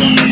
Yeah.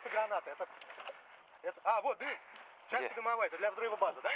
Просто граната. Это, это, а, вот, дым. Часть дымовая. Это для взрыва базы, да?